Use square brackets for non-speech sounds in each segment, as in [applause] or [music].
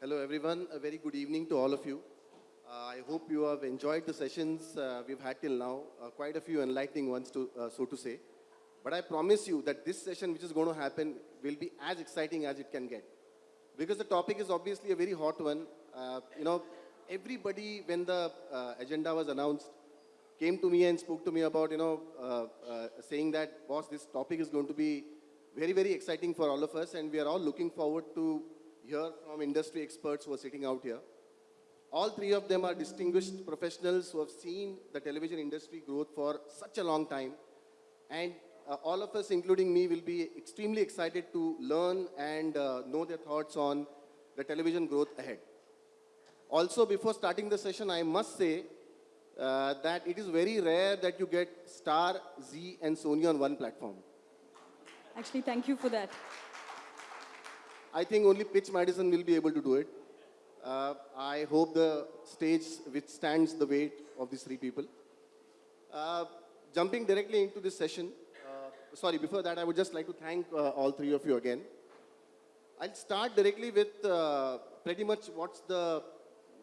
Hello, everyone. A very good evening to all of you. Uh, I hope you have enjoyed the sessions uh, we've had till now. Uh, quite a few enlightening ones, to, uh, so to say. But I promise you that this session, which is going to happen, will be as exciting as it can get. Because the topic is obviously a very hot one. Uh, you know, everybody, when the uh, agenda was announced, came to me and spoke to me about, you know, saying that, boss, this topic is going to be very, very exciting for all of us, and we are all looking forward to hear from industry experts who are sitting out here. All three of them are distinguished professionals who have seen the television industry growth for such a long time. And uh, all of us, including me, will be extremely excited to learn and uh, know their thoughts on the television growth ahead. Also, before starting the session, I must say uh, that it is very rare that you get Star, Zee, and Sony on one platform. Actually, thank you for that. I think only Pitch Madison will be able to do it. Uh, I hope the stage withstands the weight of these three people. Uh, jumping directly into this session, uh, sorry, before that, I would just like to thank uh, all three of you again. I'll start directly with uh, pretty much what's the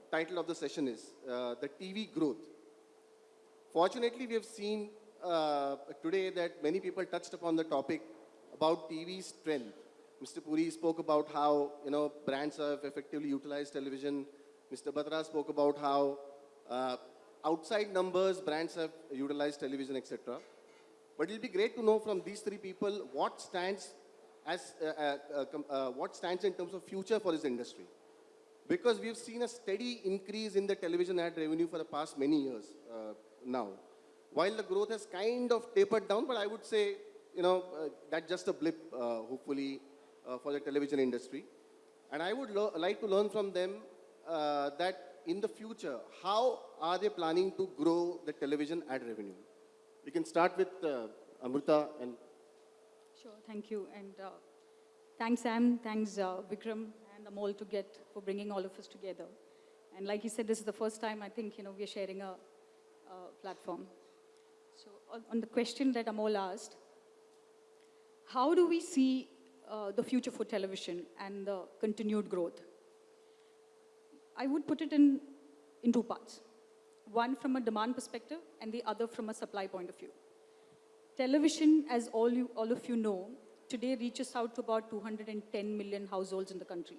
title of the session is, uh, the TV growth. Fortunately, we have seen today that many people touched upon the topic about TV strength. Mr. Puri spoke about how you know brands have effectively utilized television. Mr. Batra spoke about how uh, outside numbers brands have utilized television, etc. But it'll be great to know from these three people what stands as uh, uh, uh, uh, what stands in terms of future for this industry. Because we've seen a steady increase in the television ad revenue for the past many years uh, now. While the growth has kind of tapered down, but I would say, you know, that's just a blip, hopefully, uh, for the television industry. And I would like to learn from them uh, that in the future, how are they planning to grow the television ad revenue? We can start with uh, Amrita and Sure, thank you. And uh, thanks, Sam, thanks, uh, Vikram and Amol to get for bringing all of us together. And like you said, this is the first time I think, you know, we're sharing a, platform. So on, on the question that Amol asked, how do we see uh, the future for television and the continued growth? I would put it in, in two parts. One from a demand perspective and the other from a supply point of view. Television, as all, you, all of you know, today reaches out to about 210 million households in the country,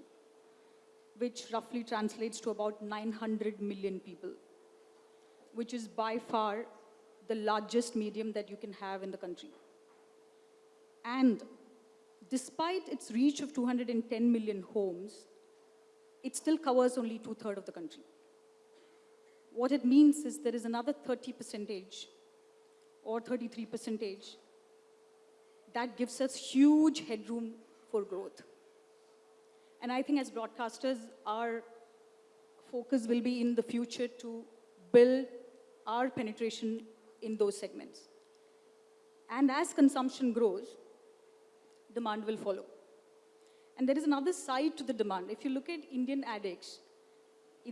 which roughly translates to about 900 million people, which is by far the largest medium that you can have in the country. And despite its reach of 210 million homes, it still covers only two thirds of the country. What it means is there is another 30 percentage or 33 percentage that gives us huge headroom for growth. And I think as broadcasters, our focus will be in the future to build our penetration in those segments. And as consumption grows, demand will follow. And there is another side to the demand. If you look at Indian adex,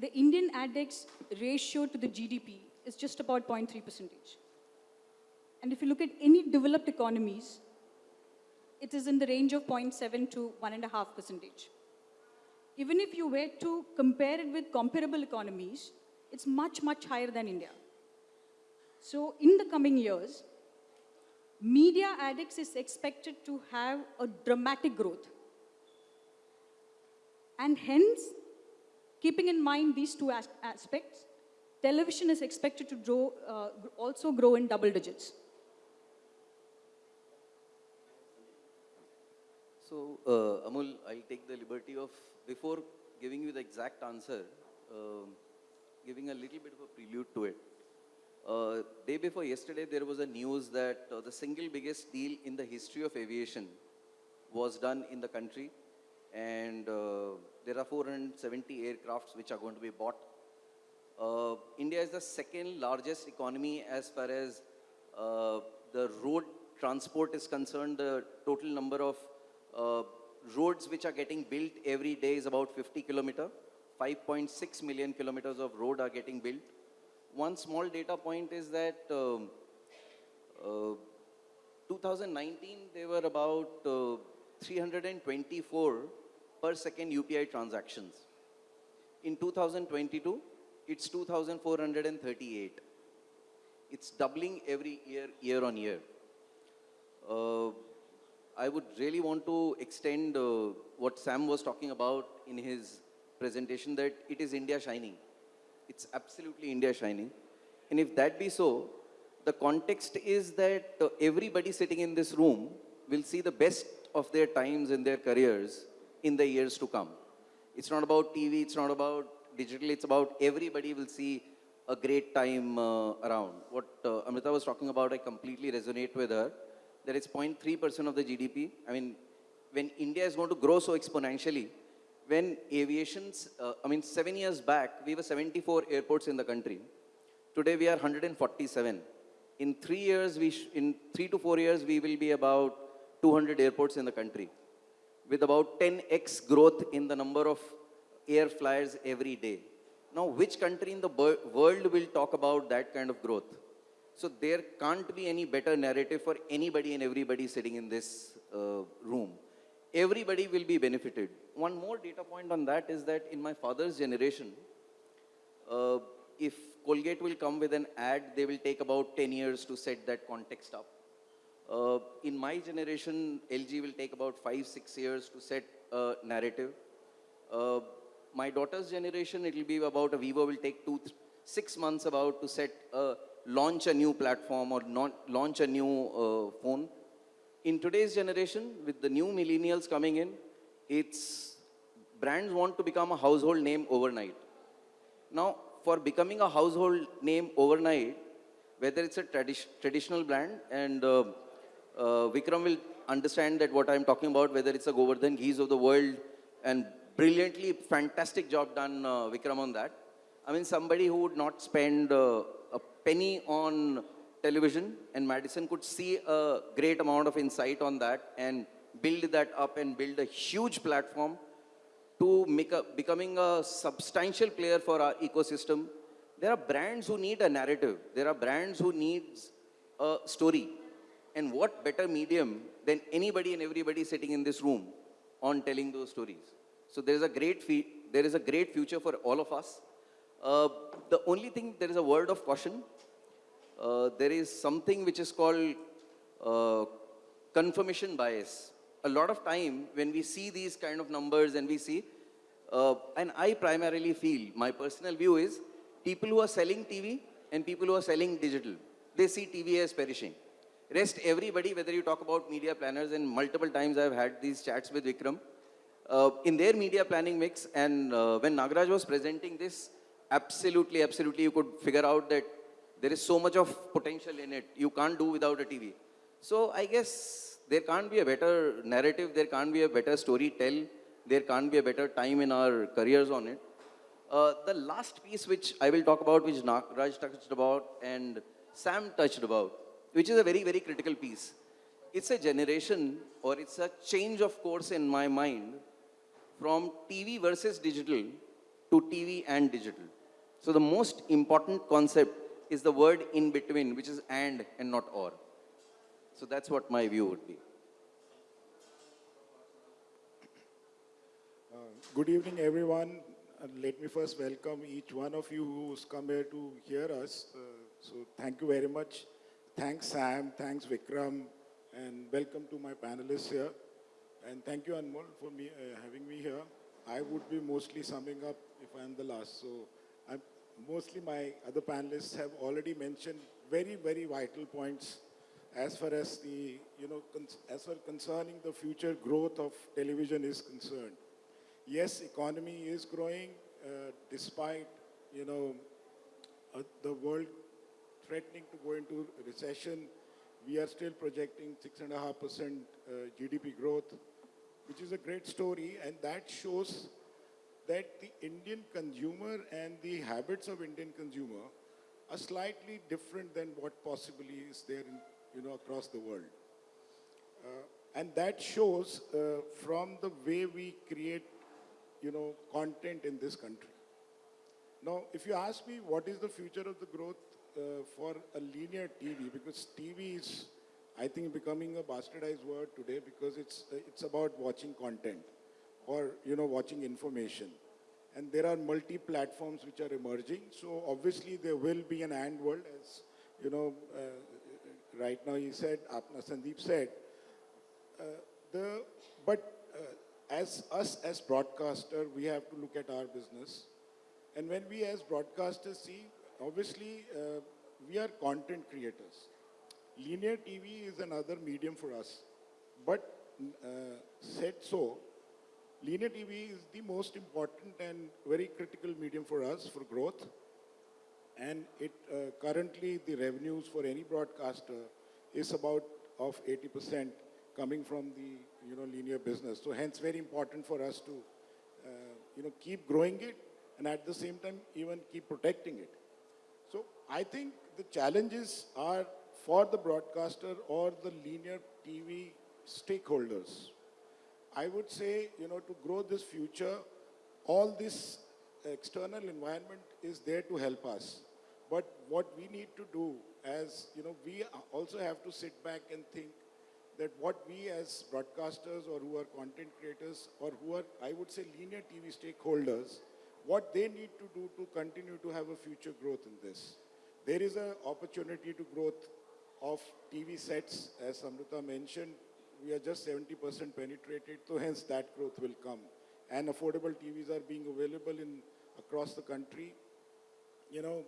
the Indian adex ratio to the GDP is just about 0.3 percentage. And if you look at any developed economies, it is in the range of 0.7 to 1.5 percentage. Even if you were to compare it with comparable economies, it's much, much higher than India. So in the coming years, media adex is expected to have a dramatic growth. And hence, keeping in mind these two as- aspects, television is expected to grow, uh, also grow in double digits. So, uh, Amul, I'll take the liberty of, before giving you the exact answer, um giving a little bit of a prelude to it. Uh, day before yesterday, there was a news that uh, the single biggest deal in the history of aviation was done in the country, and uh, there are 470 aircrafts which are going to be bought. Uh, India is the second largest economy as far as uh, the road transport is concerned. The total number of uh, roads which are getting built every day is about 50 kilometer. 5.6 million kilometers of road are getting built. One small data point is that um, uh, 2019 there were about uh, 324 per second UPI transactions. In 2022, it's 2,438. It's doubling every year, year on year. Uh, I would really want to extend uh, what Sam was talking about in his presentation that it is India shining. It's absolutely India shining. And if that be so, the context is that uh, everybody sitting in this room will see the best of their times in their careers in the years to come. It's not about TV, it's not about digital, it's about everybody will see a great time uh, around. What uh, Amrita was talking about, I completely resonate with her. That it's 0.3% of the GDP. I mean, when India is going to grow so exponentially, when aviation's, uh, I mean, seven years back, we were 74 airports in the country. Today we are 147. In three years, we in three to four years, we will be about 200 airports in the country, with about 10x growth in the number of air flyers every day. Now, which country in the world will talk about that kind of growth? So there can't be any better narrative for anybody and everybody sitting in this uh, room. Everybody will be benefited. One more data point on that is that in my father's generation, uh, if Colgate will come with an ad, they will take about 10 years to set that context up. Uh, in my generation, LG will take about five, six years to set a narrative. Uh, my daughter's generation, it will be about a Vivo will take two, six months about to set, uh, launch a new platform or not launch a new uh, phone. In today's generation, with the new millennials coming in, it's brands want to become a household name overnight. Now, for becoming a household name overnight, whether it's a tradi- traditional brand, and uh, uh, Vikram will understand that what I'm talking about, whether it's a Gowardhan Ghees of the world, and brilliantly, fantastic job done, uh, Vikram, on that. I mean, somebody who would not spend uh, a penny on television, and Madison could see a great amount of insight on that and build that up and build a huge platform to make a, becoming a substantial player for our ecosystem. There are brands who need a narrative. There are brands who needs a story. And what better medium than anybody and everybody sitting in this room on telling those stories? So there is a great there is a great future for all of us. Uh, the only thing there is a word of caution. Uh, there is something which is called uh, confirmation bias. A lot of time when we see these kind of numbers and we see, uh, and I primarily feel, my personal view is, people who are selling TV and people who are selling digital, they see TV as perishing. Rest everybody, whether you talk about media planners, and multiple times I've had these chats with Vikram, uh, in their media planning mix, and uh, when Nagaraj was presenting this, absolutely, absolutely, you could figure out that there is so much of potential in it. You can't do without a TV. So I guess there can't be a better narrative, there can't be a better story tell, there can't be a better time in our careers on it. Uh, the last piece which I will talk about, which Raj touched about and Sam touched about, which is a very, very critical piece. It's a generation or it's a change of course in my mind from TV versus digital to TV and digital. So the most important concept is the word in between, which is and and not or. So that's what my view would be. Uh, Good evening, everyone. And let me first welcome each one of you who's come here to hear us. Uh, So thank you very much. Thanks, Sam. Thanks, Vikram. And welcome to my panelists here. And thank you, Anmol, for me, uh, having me here. I would be mostly summing up if I'm the last. So mostly my other panelists have already mentioned very, very vital points as far as the, you know, as far concerning the future growth of television is concerned. Yes, economy is growing uh, despite, you know, uh, the world threatening to go into recession. We are still projecting 6.5% uh, GDP growth, which is a great story, and that shows that the Indian consumer and the habits of Indian consumer are slightly different than what possibly is there in, you know, across the world. Uh, and that shows uh, from the way we create, you know, content in this country. Now, if you ask me what is the future of the growth uh, for a linear TV, because TV is, I think, becoming a bastardized word today because it's, uh, it's about watching content or, you know, watching information. and there are multi-platforms which are emerging. So obviously there will be an and world, as you know, uh, right now he said, Apna Sandeep said, uh, the, but uh, as us as broadcaster, we have to look at our business. And when we as broadcasters see, obviously uh, we are content creators. Linear TV is another medium for us. But uh, said so, linear TV is the most important and very critical medium for us for growth. And it uh, currently the revenues for any broadcaster is about of 80% coming from the you know linear business. So hence very important for us to uh, you know keep growing it and at the same time even keep protecting it. So I think the challenges are for the broadcaster or the linear TV stakeholders. I would say, you know, to grow this future, all this external environment is there to help us. But what we need to do as, you know, we also have to sit back and think that what we as broadcasters or who are content creators or who are, I would say, linear TV stakeholders, what they need to do to continue to have a future growth in this. There is an opportunity to growth of TV sets, as Amrita mentioned, we are just 70% penetrated, so hence that growth will come. And affordable TVs are being available in across the country. You know,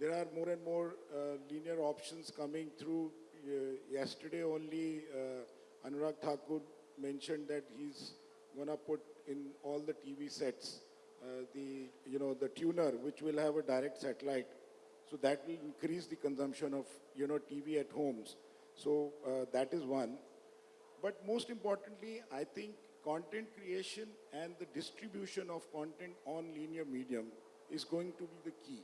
there are more and more uh, linear options coming through. Uh, yesterday only, uh, Anurag Thakur mentioned that he's gonna put in all the TV sets uh, the you know the tuner, which will have a direct satellite. So that will increase the consumption of you know TV at homes. So uh, that is one. But most importantly, I think content creation and the distribution of content on linear medium is going to be the key.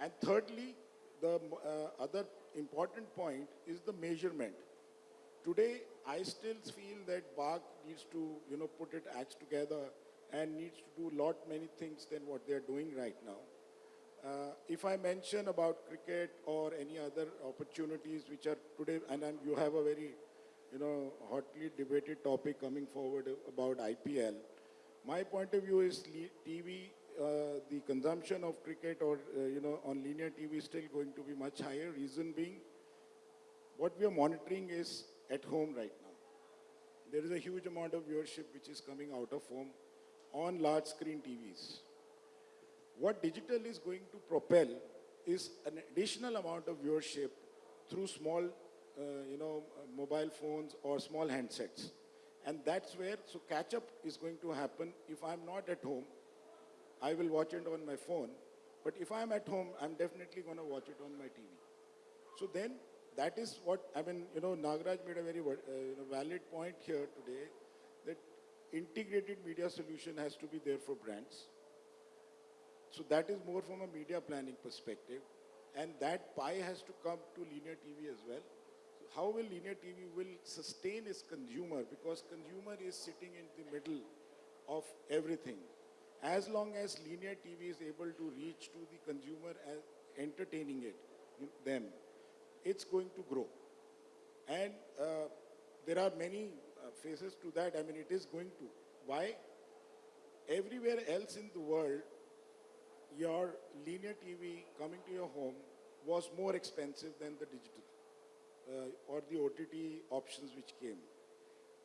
And thirdly, the uh, other important point is the measurement. Today, I still feel that BARC needs to, you know, put its acts together and needs to do a lot many things than what they're doing right now. Uh, if I mention about cricket or any other opportunities which are today, and you have a very, you know, hotly debated topic coming forward about IPL. My point of view is TV, uh, the consumption of cricket or, uh, you know, on linear TV is still going to be much higher. Reason being, what we are monitoring is at home right now. There is a huge amount of viewership which is coming out of home on large screen TVs. What digital is going to propel is an additional amount of viewership through small, you know, uh, mobile phones or small handsets. And that's where, so catch up is going to happen. If I'm not at home, I will watch it on my phone. But if I'm at home, I'm definitely going to watch it on my TV. So then, that is what, I mean, you know, Nagaraj made a very uh, you know, valid point here today that integrated media solution has to be there for brands. So that is more from a media planning perspective. And that pie has to come to linear TV as well. How will linear TV will sustain its consumer? Because consumer is sitting in the middle of everything. As long as linear TV is able to reach to the consumer and entertaining it, them, it's going to grow. And uh, there are many uh, phases to that. I mean, it is going to. Why? Everywhere else in the world, your linear TV coming to your home was more expensive than the digital Uh, or the OTT options which came.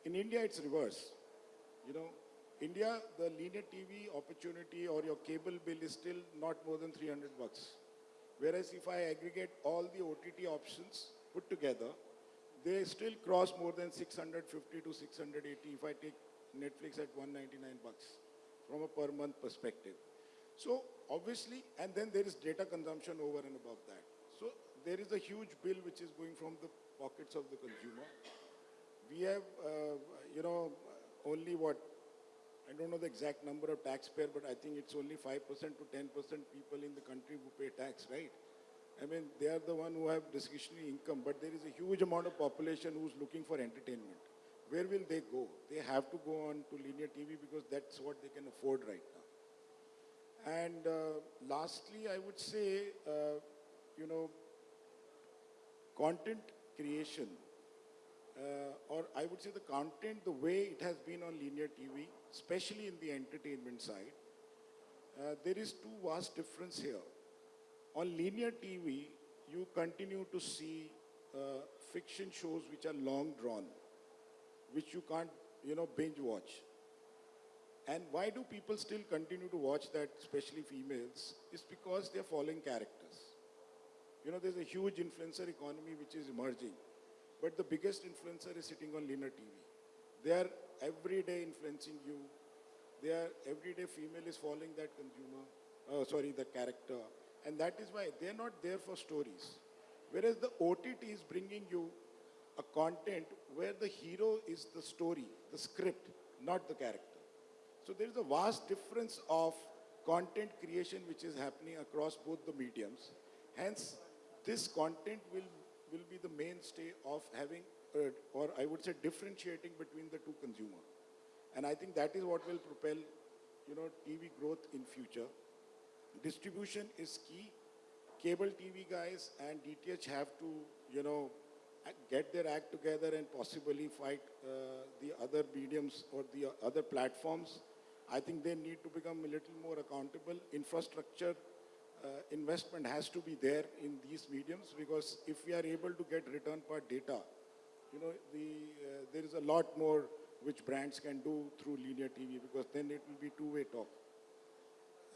In India, it's reverse. You know, India, the linear TV opportunity or your cable bill is still not more than 300 bucks. Whereas if I aggregate all the OTT options put together, they still cross more than 650 to 680 if I take Netflix at 199 bucks from a per month perspective. So obviously, and then there is data consumption over and above that. There is a huge bill which is going from the pockets of the consumer. We have, uh, you know, only what, I don't know the exact number of taxpayer, but I think it's only 5% to 10% people in the country who pay tax, right? I mean, they are the one who have discretionary income, but there is a huge amount of population who's looking for entertainment. Where will they go? They have to go on to linear TV because that's what they can afford right now. And uh, lastly, I would say, uh, you know, content creation, uh, or I would say the content, the way it has been on linear TV, especially in the entertainment side, uh, there is two vast difference here. On linear TV, you continue to see uh, fiction shows which are long drawn, which you can't, you know, binge watch. And why do people still continue to watch that, especially females? It's because they're following characters. You know, there's a huge influencer economy which is emerging, but the biggest influencer is sitting on linear TV. They are every day influencing you. They are everyday female is following that consumer, uh, sorry, the character, and that is why they're not there for stories. Whereas the OTT is bringing you a content where the hero is the story, the script, not the character. So there is a vast difference of content creation which is happening across both the mediums. Hence, this content will, will be the mainstay of having, uh, or I would say differentiating between the two consumer. And I think that is what will propel, you know, TV growth in future. Distribution is key. Cable TV guys and DTH have to, you know, get their act together and possibly fight uh, the other mediums or the other platforms. I think they need to become a little more accountable. Infrastructure uh, investment has to be there in these mediums because if we are able to get return per data, you know, the, uh, there is a lot more which brands can do through linear TV because then it will be two-way talk.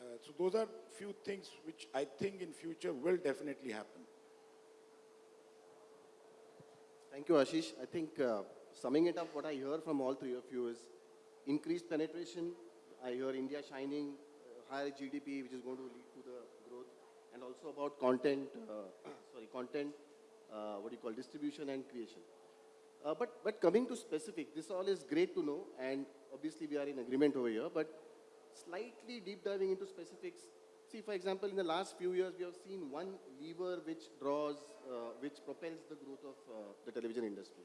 Uh, so those are few things which I think in future will definitely happen. Thank you, Ashish. I think uh, summing it up, what I hear from all three of you is increased penetration. I hear India shining, uh, higher GDP, which is going to lead to the and also about content, uh, sorry, content, uh, what do you call, distribution and creation. Uh, but, but coming to specific, this all is great to know, and obviously we are in agreement over here, but slightly deep diving into specifics. See, for example, in the last few years, we have seen one lever which draws, which propels the growth of the television industry.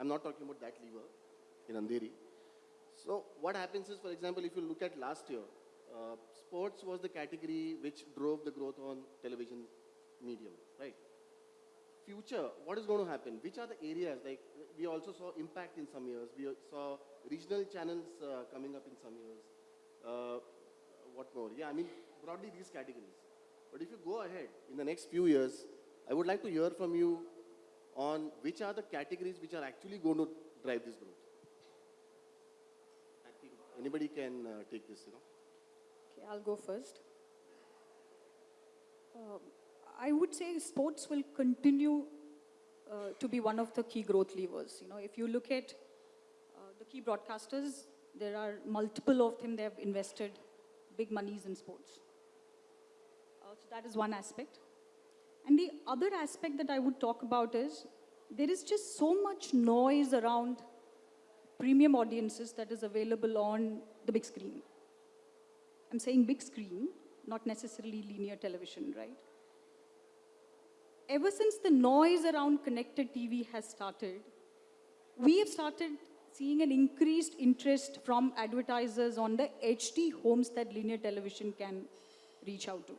I'm not talking about that lever in Andheri. So what happens is, for example, if you look at last year, uh, sports was the category which drove the growth on television medium, right? Future, what is going to happen? Which are the areas? Like we also saw impact in some years. We saw regional channels uh, coming up in some years. Uh, what more? Yeah, I mean broadly these categories. But if you go ahead in the next few years, I would like to hear from you on which are the categories which are actually going to drive this growth. I think anybody can uh, take this, you know. Okay, I'll go first. Um, I would say sports will continue uh, to be one of the key growth levers. You know, if you look at uh, the key broadcasters, there are multiple of them. They have invested big monies in sports. Uh, so that is one aspect. And the other aspect that I would talk about is there is just so much noise around premium audiences that is available on the big screen. I'm saying big screen, not necessarily linear television, right? Ever since the noise around connected TV has started, we have started seeing an increased interest from advertisers on the HD homes that linear television can reach out to.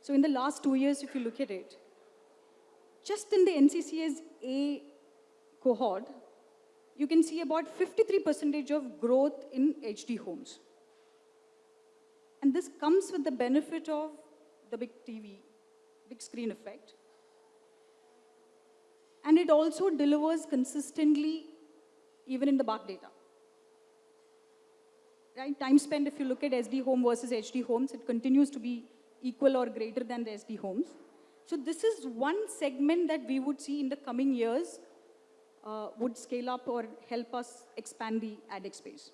So in the last two years, if you look at it, just in the NCCS A cohort, you can see about 53% of growth in HD homes. And this comes with the benefit of the big TV, big screen effect. And it also delivers consistently even in the BARC data. Right? Time spent, if you look at SD home versus HD homes, it continues to be equal or greater than the SD homes. So this is one segment that we would see in the coming years uh, would scale up or help us expand the adex space.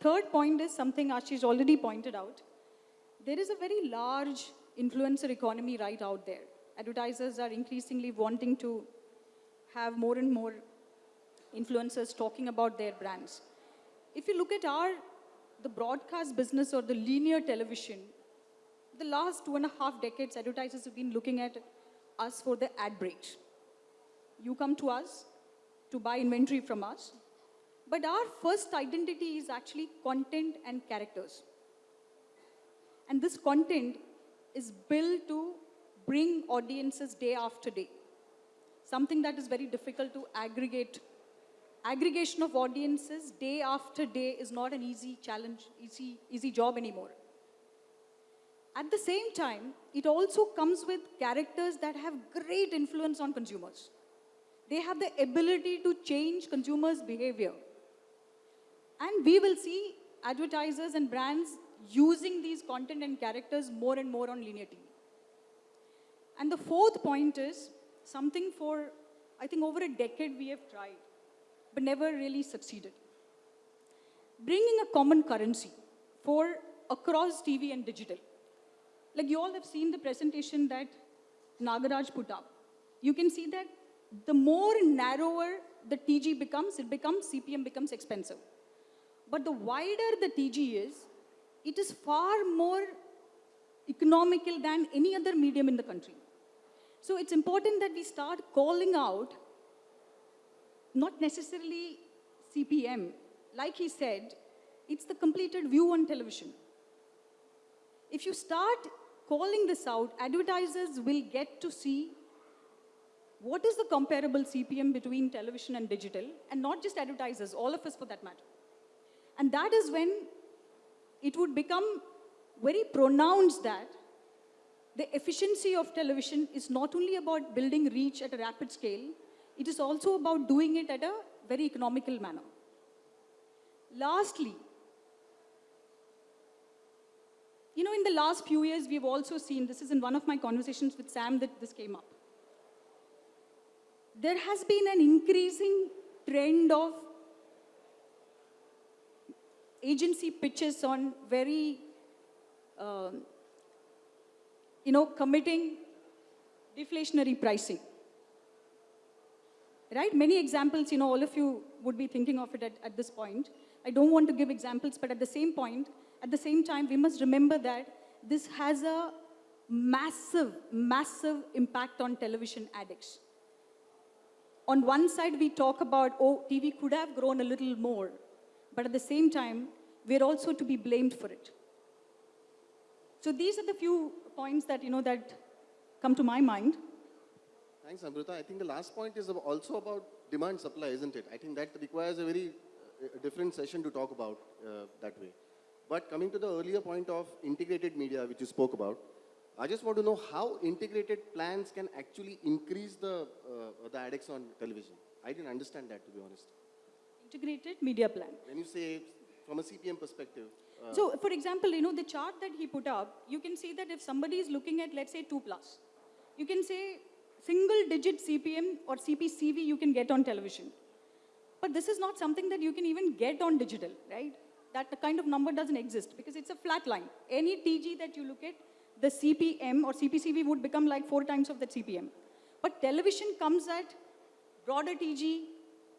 Third point is something Ashish already pointed out. There is a very large influencer economy right out there. Advertisers are increasingly wanting to have more and more influencers talking about their brands. If you look at our, the broadcast business or the linear television, the last two and a half decades, advertisers have been looking at us for the ad breaks. You come to us to buy inventory from us, but our first identity is actually content and characters. And this content is built to bring audiences day after day. Something that is very difficult to aggregate. Aggregation of audiences day after day is not an easy challenge, easy, easy job anymore. At the same time, it also comes with characters that have great influence on consumers. They have the ability to change consumers' behavior. And we will see advertisers and brands using these content and characters more and more on linear TV. And the fourth point is something for, I think, over a decade we have tried, but never really succeeded. Bringing a common currency for across TV and digital. Like you all have seen the presentation that Nagaraj put up. You can see that the more narrower the TG becomes, it becomes, CPM becomes expensive. But the wider the TG is, it is far more economical than any other medium in the country. So it's important that we start calling out not necessarily CPM. Like he said, it's the completed view on television. If you start calling this out, advertisers will get to see what is the comparable CPM between television and digital, and not just advertisers, all of us for that matter. And that is when it would become very pronounced that the efficiency of television is not only about building reach at a rapid scale, it is also about doing it at a very economical manner. Lastly, you know, in the last few years, we've also seen this is in one of my conversations with Sam that this came up. There has been an increasing trend of agency pitches on very, um, you know, committing deflationary pricing. Right? Many examples, you know, all of you would be thinking of it at, at this point. I don't want to give examples, but at the same point, at the same time, we must remember that this has a massive, massive impact on television adex. On one side, we talk about, oh, TV could have grown a little more. But at the same time, we're also to be blamed for it. So these are the few points that, you know, that come to my mind. Thanks, Amrita. I think the last point is also about demand supply, isn't it? I think that requires a very uh, different session to talk about uh, that way. But coming to the earlier point of integrated media, which you spoke about, I just want to know how integrated plans can actually increase the, uh, the adex on television. I didn't understand that, to be honest. Integrated media plan. When you say from a CPM perspective, uh, So, for example, you know, the chart that he put up, you can see that if somebody is looking at, let's say, 2 plus, you can say single digit CPM or CPCV you can get on television. But this is not something that you can even get on digital, right? That the kind of number doesn't exist because it's a flat line. Any TG that you look at, the CPM or CPCV would become like four times of the CPM. But television comes at broader TG,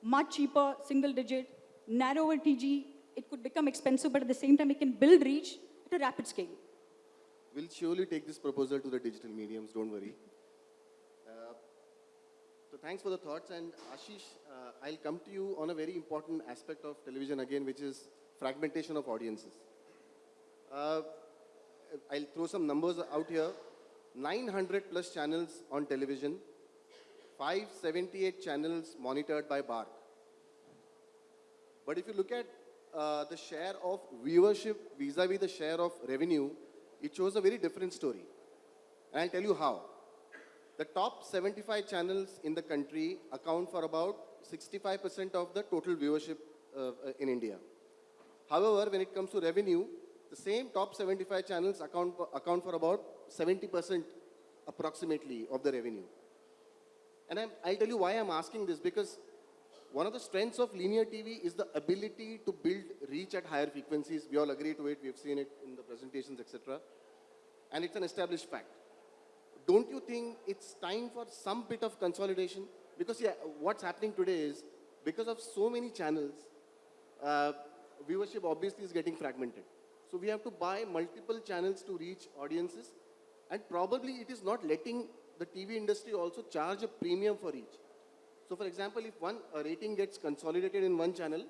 much cheaper, single digit, narrower TG. It could become expensive, but at the same time, it can build reach at a rapid scale. We'll surely take this proposal to the digital mediums, don't worry. Uh, so thanks for the thoughts and Ashish, uh, I'll come to you on a very important aspect of television again, which is fragmentation of audiences. Uh, I'll throw some numbers out here. 900 plus channels on television, 578 channels monitored by BARC. But if you look at uh, the share of viewership vis-a-vis the share of revenue, it shows a very different story. And I'll tell you how. The top 75 channels in the country account for about 65% of the total viewership uh, uh, in India. However, when it comes to revenue, the same top 75 channels account account for about 70% approximately of the revenue. And I'm, I'll tell you why I'm asking this because one of the strengths of linear TV is the ability to build reach at higher frequencies. We all agree to it. We've seen it in the presentations, etc. And it's an established fact. Don't you think it's time for some bit of consolidation? Because yeah, what's happening today is because of so many channels, uh, viewership obviously is getting fragmented. So we have to buy multiple channels to reach audiences, and probably it is not letting the TV industry also charge a premium for each. So for example, if one a rating gets consolidated in one channel,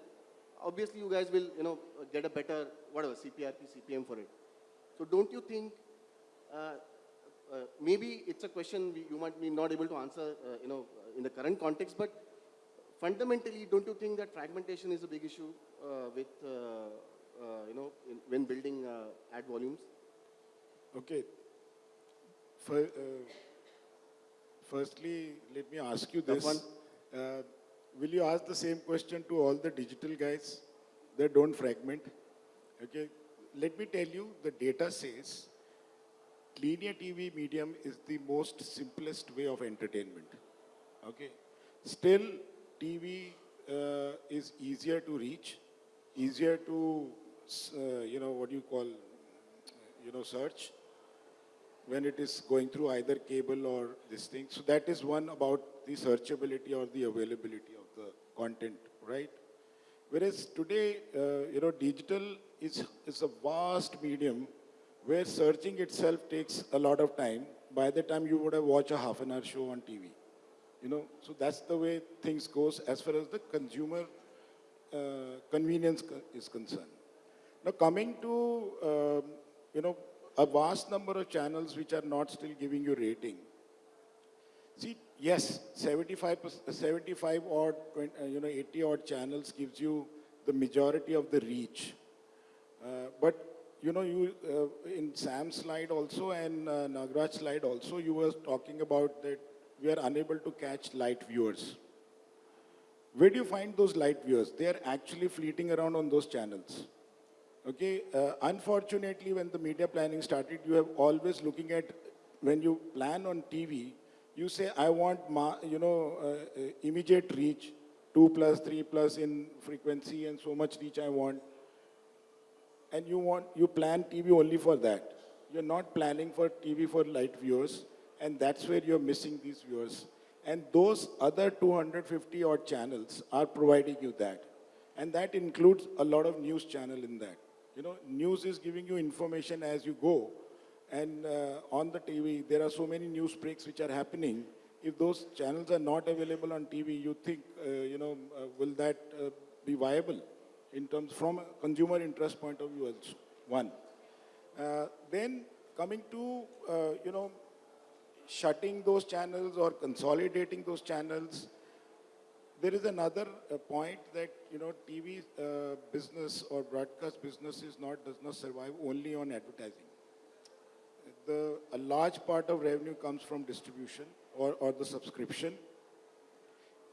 obviously you guys will, you know, get a better, whatever, CPRP, CPM for it. So don't you think, uh, uh, maybe it's a question we, you might be not able to answer, uh, you know, in the current context, but fundamentally, don't you think that fragmentation is a big issue uh, with, uh, uh, you know, in, when building uh, ad volumes? Okay. Uh, firstly, let me ask you this. Uh, will you ask the same question to all the digital guys that don't fragment? Okay. Let me tell you, the data says linear TV medium is the most simplest way of entertainment. Okay. Still, TV uh, is easier to reach, easier to, uh, you know, what do you call, you know, search when it is going through either cable or this thing. So that is one about the searchability or the availability of the content, right? Whereas today, uh, you know, digital is, is a vast medium where searching itself takes a lot of time. By the time you would have watched a half an hour show on TV, you know, so that's the way things goes as far as the consumer uh, convenience co- is concerned. Now, coming to, um, you know, a vast number of channels which are not still giving you rating. See, yes, 75, 75 odd, 20, uh, you know, 80 odd channels gives you the majority of the reach. Uh, but, you know, you, uh, in Sam's slide also and uh, Nagraj's slide also, you were talking about that we are unable to catch light viewers. Where do you find those light viewers? They are actually fleeting around on those channels. Okay, uh, unfortunately, when the media planning started, you have always looking at, when you plan on TV, you say, I want, you know, uh, uh, immediate reach, 2 plus, 3 plus in frequency and so much reach I want. And you want, you plan TV only for that. You're not planning for TV for light viewers, and that's where you're missing these viewers. And those other 250 odd channels are providing you that. And that includes a lot of news channel in that. You know, news is giving you information as you go. And uh, on the TV, there are so many news breaks which are happening. If those channels are not available on TV, you think, uh, you know, uh, will that uh, be viable in terms from a consumer interest point of view? Also, one. Uh, then coming to, uh, you know, shutting those channels or consolidating those channels, there is another uh, point that you know TV uh, business or broadcast business is not does not survive only on advertising. The a large part of revenue comes from distribution or, or the subscription.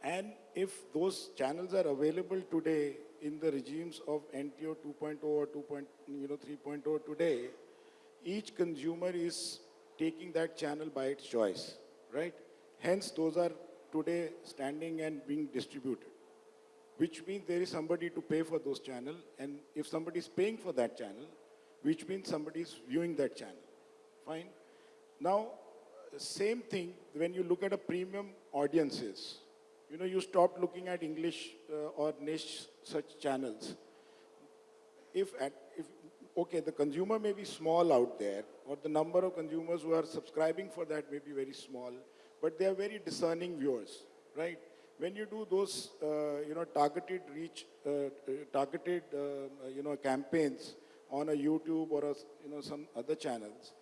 And if those channels are available today in the regimes of NTO 2.0 or 2. you know 3.0 today, each consumer is taking that channel by its choice, right? Hence, those are today standing and being distributed, which means there is somebody to pay for those channel, and if somebody is paying for that channel, which means somebody is viewing that channel. Fine. Now, same thing when you look at a premium audiences. You know, you stop looking at English uh, or niche such channels if, at, if, okay, the consumer may be small out there, or the number of consumers who are subscribing for that may be very small, but they are very discerning viewers, right? When you do those, uh, you know, targeted reach, uh, uh, targeted, uh, you know, campaigns on a YouTube or a, you know, some other channels,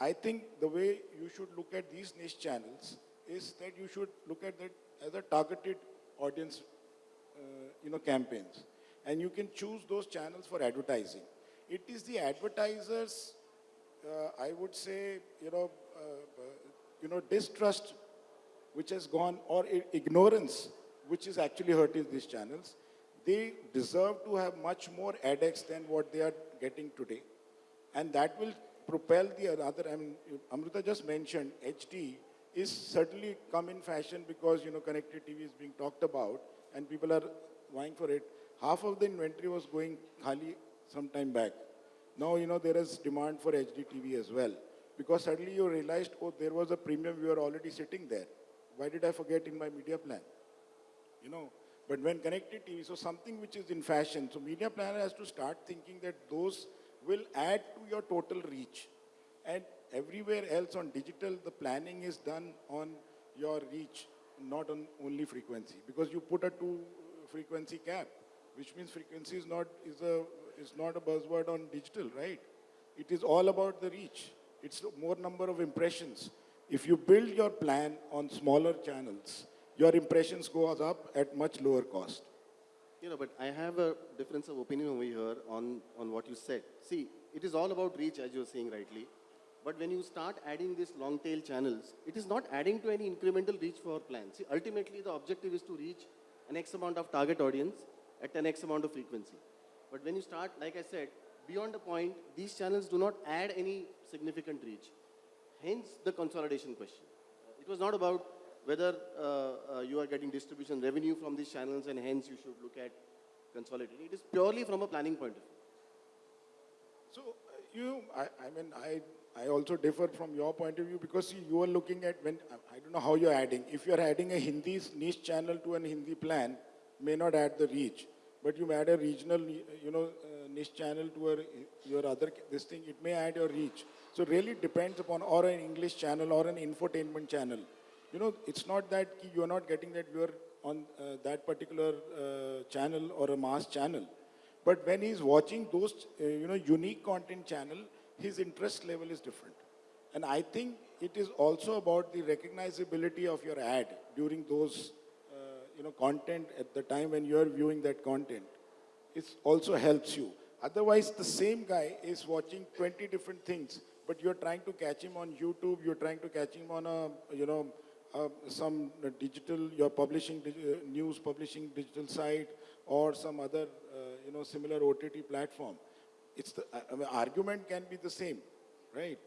I think the way you should look at these niche channels is that you should look at that as a targeted audience, uh, you know, campaigns. And you can choose those channels for advertising. It is the advertisers, uh, I would say, you know, uh, you know, distrust which has gone, or ignorance, which is actually hurting these channels. They deserve to have much more adX than what they are getting today. And that will propel the other, I mean, Amrita just mentioned, HD is certainly come in fashion because, you know, connected TV is being talked about and people are vying for it. Half of the inventory was going khali some time back. Now, you know, there is demand for HD TV as well. Because suddenly you realized, oh, there was a premium viewer already sitting there. Why did I forget in my media plan? you know. But when connected TV, so something which is in fashion, so media planner has to start thinking that those will add to your total reach. And everywhere else on digital, the planning is done on your reach, not on only frequency. Because you put a two uh, frequency cap, which means frequency is not, is a, is not a buzzword on digital, right? It is all about the reach. It's more number of impressions. If you build your plan on smaller channels, your impressions goes up at much lower cost. You know, but I have a difference of opinion over here on, on what you said. See, it is all about reach, as you're saying rightly. But when you start adding these long tail channels, it is not adding to any incremental reach for our plan. See, ultimately, the objective is to reach an X amount of target audience at an X amount of frequency. But when you start, like I said, beyond a point, these channels do not add any significant reach. Hence the consolidation question. It was not about whether uh, uh, you are getting distribution revenue from these channels and hence you should look at consolidating. It is purely from a planning point of view. So, uh, you, I, I mean, I, I also differ from your point of view because you are looking at when, I- I don't know how you're adding. If you're adding a Hindi niche channel to an Hindi plan, may not add the reach. But you may add a regional, you know, uh, niche channel to a, your other, this thing, it may add your reach. So really depends upon, or an English channel or an infotainment channel. You know, it's not that you're not getting that you're on uh, that particular uh, channel or a mass channel. But when he's watching those, uh, you know, unique content channel, his interest level is different. And I think it is also about the recognizability of your ad during those, uh, you know, content at the time when you're viewing that content. It also helps you. Otherwise, the same guy is watching 20 different things, but you're trying to catch him on YouTube, you're trying to catch him on a, you know, uh, some uh, digital, you're publishing dig- uh, news, publishing digital site, or some other, uh, you know, similar OTT platform. It's the I- I mean, argument can be the same, right?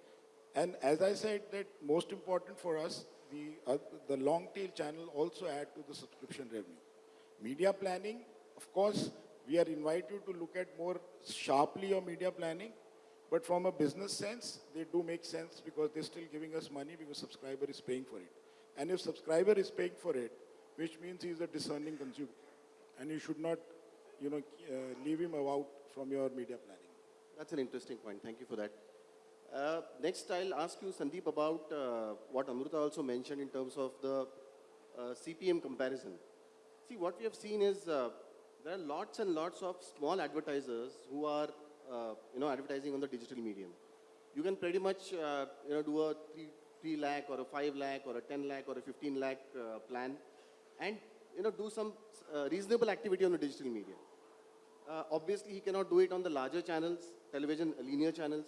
And as I said, that most important for us, the uh, the long tail channel also add to the subscription revenue. Media planning, of course, we are invited to look at more sharply your media planning, but from a business sense, they do make sense because they're still giving us money because subscriber is paying for it. And if subscriber is paying for it, which means he's a discerning consumer, and you should not, you know, uh, leave him out from your media planning. That's an interesting point. Thank you for that. Uh, next, I'll ask you, Sandeep, about uh, what Amruta also mentioned in terms of the uh, CPM comparison. See, what we have seen is uh, there are lots and lots of small advertisers who are, uh, you know, advertising on the digital medium. You can pretty much, uh, you know, do a three, three lakh or a five lakh or a 10 lakh or a 15 lakh uh, plan and, you know, do some uh, reasonable activity on the digital media. Uh, obviously, he cannot do it on the larger channels, television, linear channels.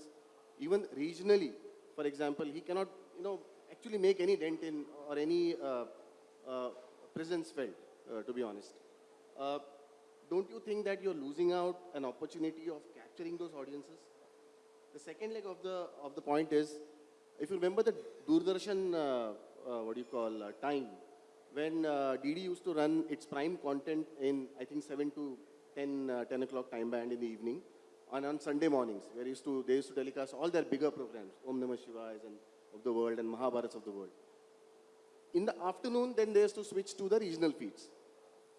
Even regionally, for example, he cannot, you know, actually make any dent in or any presence felt, to be honest. Don't you think that you're losing out an opportunity of capturing those audiences? The second leg of the, of the point is, if you remember the Doordarshan, uh, uh, what do you call, uh, time, when uh, DD used to run its prime content in, I think, 7 to 10, uh, 10 o'clock time band in the evening, and on Sunday mornings, where used to, they used to telecast all their bigger programs, Om Namah Shivayas and of the world and Mahabharats of the world. In the afternoon, then they used to switch to the regional feeds.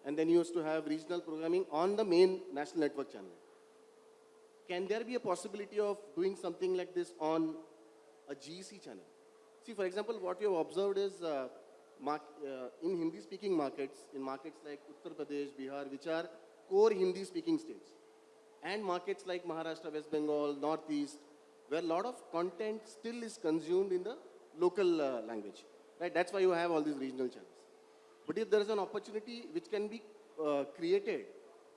And then you used to have regional programming on the main national network channel. Can there be a possibility of doing something like this on a GEC channel? See, for example, what we have observed is uh, mark, uh, in Hindi speaking markets, in markets like Uttar Pradesh, Bihar, which are core Hindi speaking states, and markets like Maharashtra, West Bengal, Northeast, where a lot of content still is consumed in the local uh, language. Right? That's why you have all these regional channels. But if there is an opportunity which can be uh, created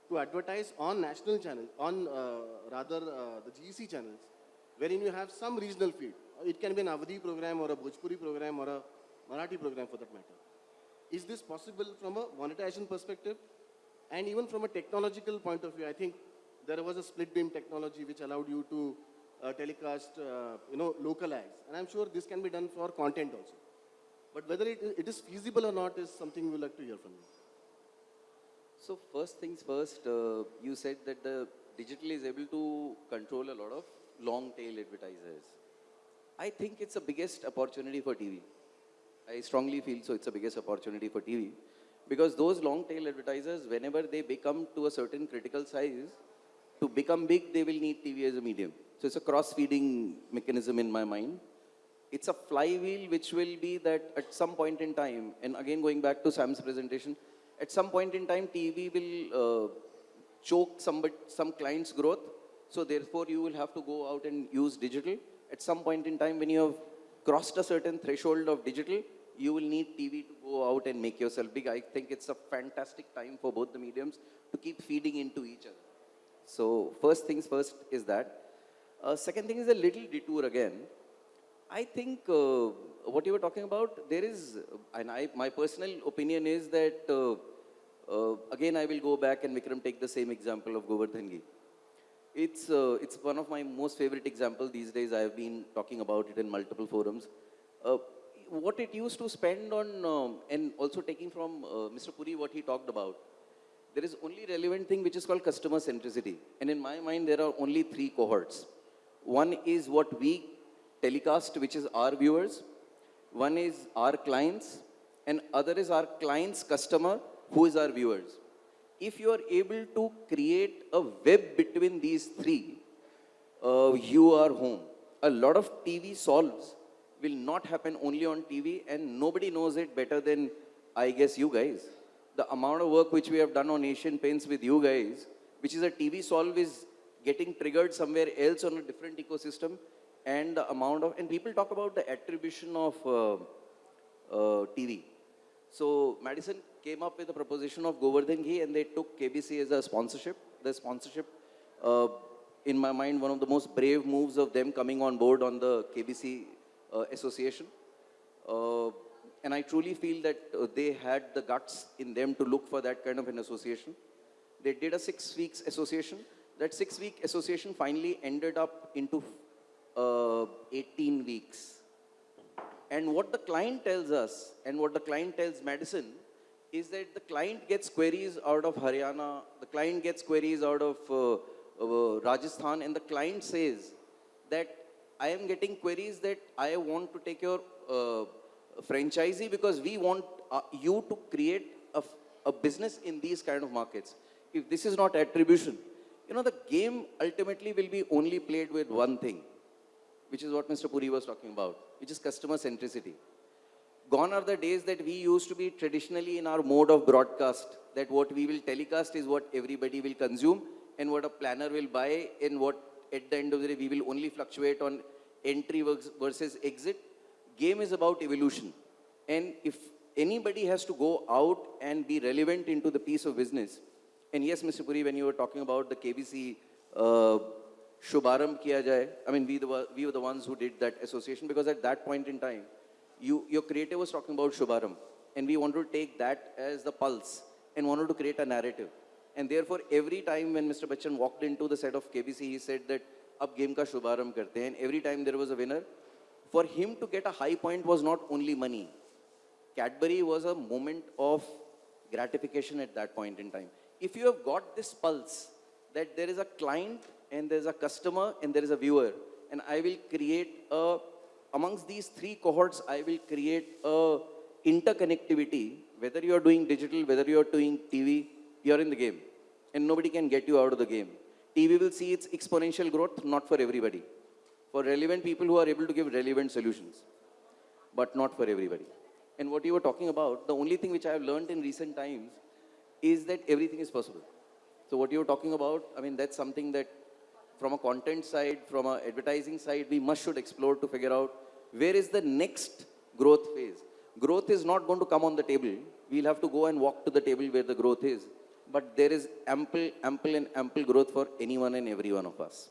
to advertise on national channels, on uh, rather uh, the GEC channels, wherein you have some regional feed. It can be an Awadhi program or a Bhojpuri program or a Marathi program for that matter. Is this possible from a monetization perspective? And even from a technological point of view, I think there was a split beam technology which allowed you to uh, telecast, uh, you know, local ads. And I'm sure this can be done for content also. But whether it, it is feasible or not is something we would like to hear from you. So first things first, uh, you said that the digital is able to control a lot of long tail advertisers. I think it's the biggest opportunity for TV. I strongly feel so it's the biggest opportunity for TV because those long tail advertisers, whenever they become to a certain critical size, to become big, they will need TV as a medium. So it's a cross feeding mechanism in my mind. It's a flywheel which will be that at some point in time, and again going back to Sam's presentation, at some point in time, TV will uh, choke some, some client's growth. So therefore, you will have to go out and use digital. At some point in time, when you have crossed a certain threshold of digital, you will need TV to go out and make yourself big. I think it's a fantastic time for both the mediums to keep feeding into each other. So first things first is that. Uh, second thing is a little detour again. I think uh, what you were talking about, there is, and I, my personal opinion is that, uh, uh, again, I will go back and Vikram take the same example of Gowardhan Ghee. It's, uh, it's one of my most favorite examples these days. I have been talking about it in multiple forums. Uh, what it used to spend on, um, and also taking from uh, Mr. Puri what he talked about, there is only relevant thing which is called customer centricity. And in my mind, there are only three cohorts. One is what we telecast, which is our viewers. One is our clients. And other is our client's customer, who is our viewers. If you are able to create a web between these three, uh, you are home. A lot of TV solves will not happen only on TV, and nobody knows it better than, I guess, you guys. The amount of work which we have done on Asian Paints with you guys, which is a TV solve, is getting triggered somewhere else on a different ecosystem, and the amount of, and people talk about the attribution of uh, uh, TV. So Madison came up with a proposition of Gowardhan Ghee and they took KBC as a sponsorship. The sponsorship, uh, in my mind, one of the most brave moves of them coming on board on the KBC uh, association. Uh, and I truly feel that uh, they had the guts in them to look for that kind of an association. They did a six weeks association. That six week association finally ended up into uh, 18 weeks. And what the client tells us and what the client tells Madison is that the client gets queries out of Haryana, the client gets queries out of uh, uh, Rajasthan, and the client says that I am getting queries that I want to take your uh, franchisee because we want uh, you to create a, a business in these kind of markets. If this is not attribution, you know, the game ultimately will be only played with one thing, which is what Mr. Puri was talking about, which is customer centricity. Gone are the days that we used to be traditionally in our mode of broadcast, that what we will telecast is what everybody will consume and what a planner will buy and what at the end of the day we will only fluctuate on entry versus exit. Game is about evolution. And if anybody has to go out and be relevant into the piece of business, and yes, Mr. Puri, when you were talking about the KBC uh, Shubharambh kiya jaye, I mean, we, the, we were the ones who did that association because at that point in time, you, your creator was talking about Shubharambh, and we wanted to take that as the pulse and wanted to create a narrative. And therefore, every time when Mr. Bachchan walked into the set of KBC, he said that, ab game ka Shubharambh karte every time there was a winner, for him to get a high point was not only money. Cadbury was a moment of gratification at that point in time. If you have got this pulse that there is a client and there is a customer and there is a viewer, and I will create a, amongst these three cohorts, I will create a interconnectivity, whether you are doing digital, whether you are doing TV, you are in the game. And nobody can get you out of the game. TV will see its exponential growth, not for everybody. For relevant people who are able to give relevant solutions but not for everybody. And what you were talking about, the only thing which I have learned in recent times is that everything is possible. So what you were talking about, I mean, that's something that from a content side, from a advertising side, we must should explore to figure out where is the next growth phase. Growth is not going to come on the table. We'll have to go and walk to the table where the growth is. But there is ample, ample and ample growth for anyone and every one of us.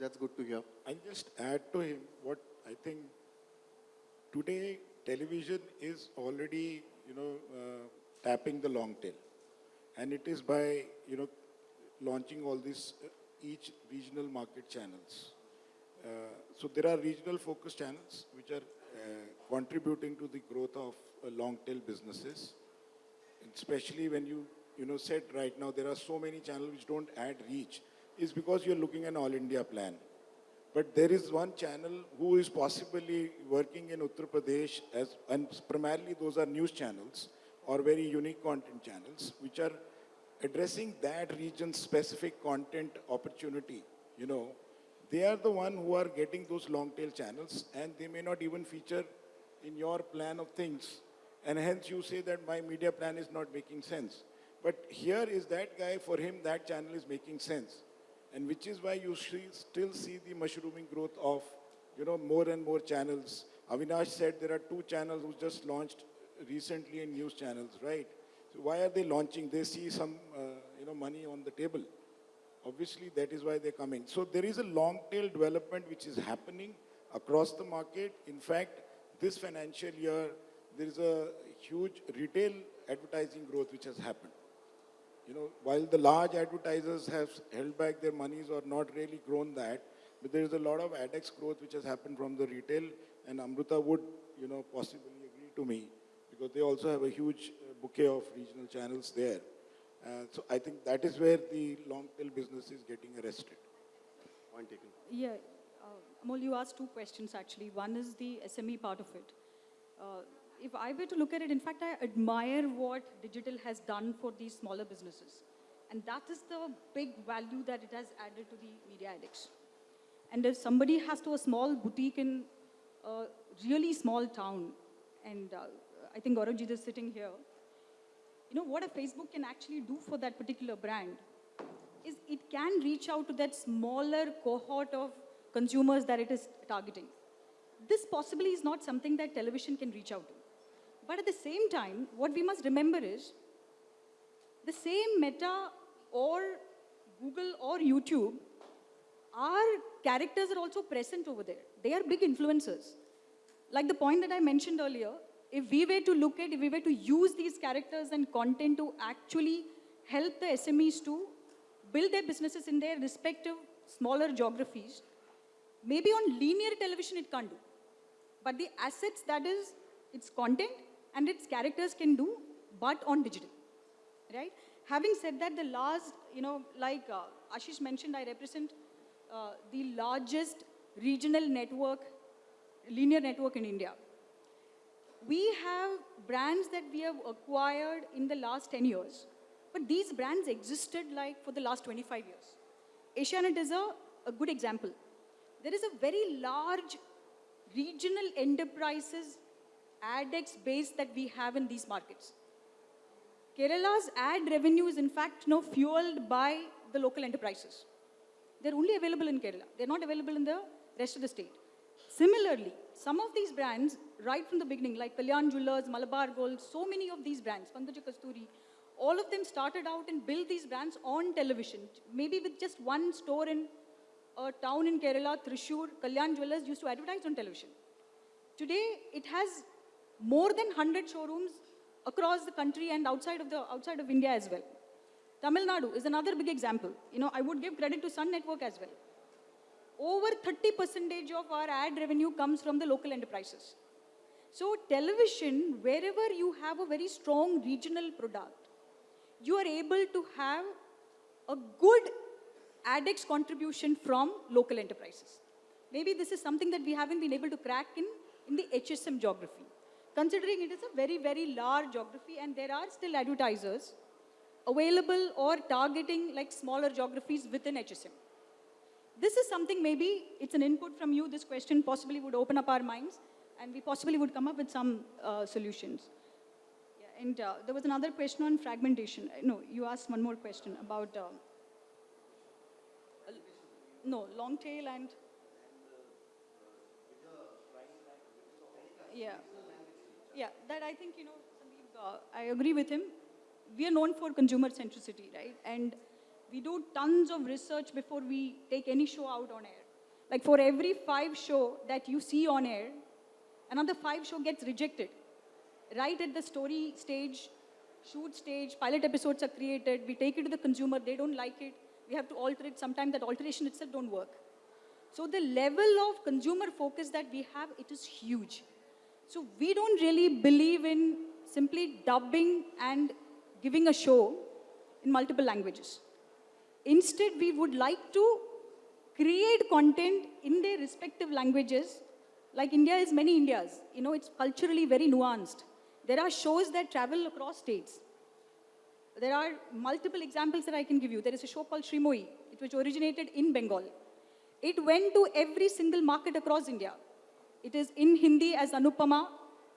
That's good to hear. I'll just add to him what I think today television is already, you know, uh, tapping the long tail. And it is by, you know, launching all these uh, each regional market channels. Uh, so there are regional focus channels which are uh, contributing to the growth of uh, long tail businesses. Especially when you, you know, said right now there are so many channels which don't add reach is because you're looking at an all India plan. But there is one channel who is possibly working in Uttar Pradesh as, and primarily those are news channels or very unique content channels, which are addressing that region's specific content opportunity. You know, they are the one who are getting those long tail channels and they may not even feature in your plan of things. And hence you say that my media plan is not making sense. But here is that guy, for him that channel is making sense and which is why you still see the mushrooming growth of, you know, more and more channels. Avinash said there are two channels who just launched recently in news channels, right? Why are they launching? They see some, uh, you know, money on the table. Obviously, that is why they're coming. So there is a long tail development which is happening across the market. In fact, this financial year, there is a huge retail advertising growth which has happened. You know, while the large advertisers have held back their monies or not really grown that, but there is a lot of ADEX growth which has happened from the retail, and Amruta would, you know, possibly agree to me because they also have a huge uh, bouquet of regional channels there. Uh, so I think that is where the long tail business is getting arrested. Point taken. Yeah, uh, Amol, you asked two questions actually. One is the SME part of it. Uh, if I were to look at it, in fact, I admire what digital has done for these smaller businesses. And that is the big value that it has added to the media adex. And if somebody has to a small boutique in a really small town, and uh, I think Gauravjit is sitting here, you know, what a Facebook can actually do for that particular brand is it can reach out to that smaller cohort of consumers that it is targeting. This possibly is not something that television can reach out to. But at the same time, what we must remember is the same Meta or Google or YouTube, our characters are also present over there. They are big influencers. Like the point that I mentioned earlier, if we were to look at, if we were to use these characters and content to actually help the SMEs to build their businesses in their respective smaller geographies, maybe on linear television it can't do. But the assets that is its content and its characters can do, but on digital, right? Having said that, the last, you know, like uh, Ashish mentioned, I represent uh, the largest regional network, linear network in India. We have brands that we have acquired in the last 10 years, but these brands existed like for the last 25 years. Asianet is a, a good example. There is a very large regional enterprises ADEX base that we have in these markets. Kerala's ad revenue is in fact now fueled by the local enterprises. They're only available in Kerala. They're not available in the rest of the state. Similarly, some of these brands, right from the beginning, like Kalyan Jewelers, Malabar Gold, so many of these brands, Pankaja Kasturi, all of them started out and built these brands on television. Maybe with just one store in a town in Kerala, Thrissur, Kalyan Jewelers used to advertise on television. Today, it has more than 100 showrooms across the country and outside of, the, outside of India as well. Tamil Nadu is another big example. You know, I would give credit to Sun Network as well. Over 30 percentage of our ad revenue comes from the local enterprises. So television, wherever you have a very strong regional product, you are able to have a good ADEX contribution from local enterprises. Maybe this is something that we haven't been able to crack in, in the HSM geography. Considering it is a very, very large geography and there are still advertisers available or targeting like smaller geographies within HSM. This is something maybe it's an input from you. This question possibly would open up our minds and we possibly would come up with some uh, solutions. Yeah, and uh, there was another question on fragmentation. Uh, No, you asked one more question about, uh, no, long tail and, yeah, yeah, that I think, you know, Sandeep, uh, I agree with him. We are known for consumer centricity, right? And we do tons of research before we take any show out on air. Like for every five show that you see on air, another five show gets rejected. Right at the story stage, shoot stage, pilot episodes are created, we take it to the consumer, they don't like it, we have to alter it, sometimes that alteration itself don't work. So the level of consumer focus that we have, it is huge. So we don't really believe in simply dubbing and giving a show in multiple languages. Instead, we would like to create content in their respective languages. Like India is many Indias. You know, it's culturally very nuanced. There are shows that travel across states. There are multiple examples that I can give you. There is a show called Sreemoyee, which originated in Bengal. It went to every single market across India. It is in Hindi as Anupamaa,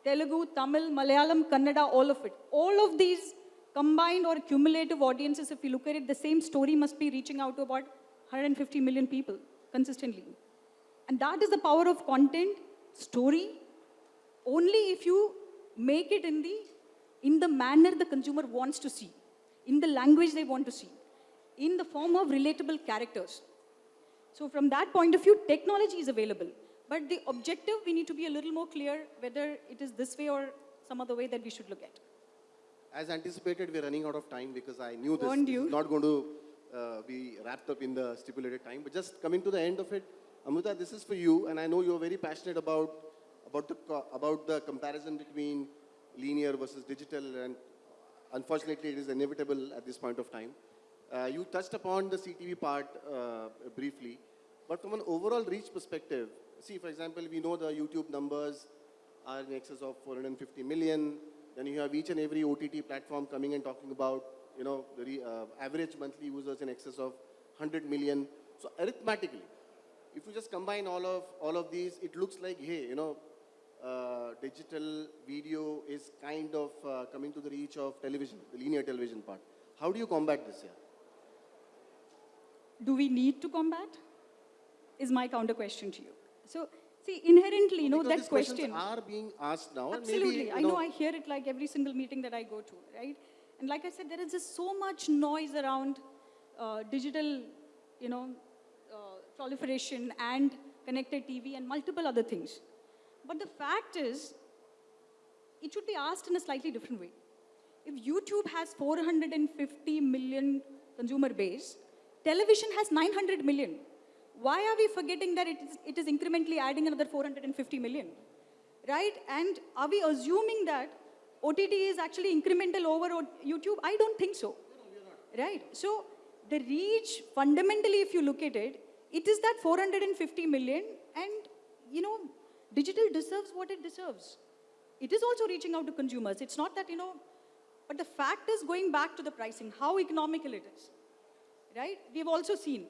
Telugu, Tamil, Malayalam, Kannada, all of it. All of these combined or cumulative audiences, if you look at it, the same story must be reaching out to about 150 million people consistently. And that is the power of content, story, only if you make it in the, in the manner the consumer wants to see, in the language they want to see, in the form of relatable characters. So from that point of view, technology is available. But the objective, we need to be a little more clear whether it is this way or some other way that we should look at. As anticipated, we're running out of time because I knew this, Warned this is you. not going to uh, be wrapped up in the stipulated time. But just coming to the end of it, Amrita, this is for you, and I know you're very passionate about about the about the comparison between linear versus digital, and unfortunately, it is inevitable at this point of time. Uh, you touched upon the CTV part uh, briefly, but from an overall reach perspective, see, for example, we know the YouTube numbers are in excess of 450 million. Then you have each and every OTT platform coming and talking about, you know, the uh, average monthly users in excess of 100 million. So arithmetically, if you just combine all of all of these, it looks like, hey, you know, uh, digital video is kind of uh, coming to the reach of television, the linear television part. How do you combat this here? Do we need to combat? Is my counter question to you. So, see, inherently, you know, that question. are being asked now. Absolutely. Maybe, I know I hear it like every single meeting that I go to, right? And like I said, there is just so much noise around uh, digital, you know, proliferation and connected TV and multiple other things. But the fact is, it should be asked in a slightly different way. If YouTube has 450 million consumer base, television has 900 million. Why are we forgetting that it is, it is incrementally adding another 450 million? Right? And are we assuming that OTT is actually incremental over YouTube? I don't think so. Right? So the reach, fundamentally, if you look at it, it is that 450 million, and you know, digital deserves what it deserves. It is also reaching out to consumers. It's not that, you know, but the fact is going back to the pricing, how economical it is. Right? We've also seen.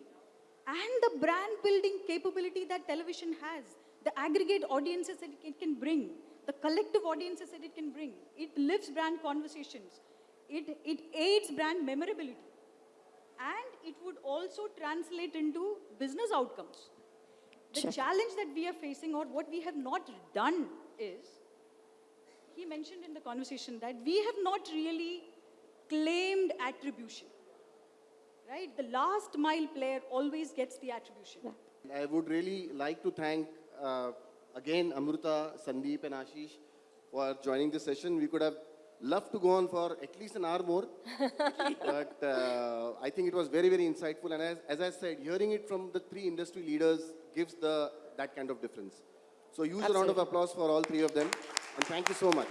And the brand building capability that television has, the aggregate audiences that it can bring, the collective audiences that it can bring. It lifts brand conversations. It, it aids brand memorability. And it would also translate into business outcomes. The Check. challenge that we are facing, or what we have not done, is he mentioned in the conversation that we have not really claimed attribution. Right? The last mile player always gets the attribution. I would really like to thank uh, again Amruta, Sandeep, and Ashish for joining this session. We could have loved to go on for at least an hour more, [laughs] but uh, I think it was very, very insightful. And as, as I said, hearing it from the three industry leaders gives the that kind of difference. So use a round of applause for all three of them, and thank you so much.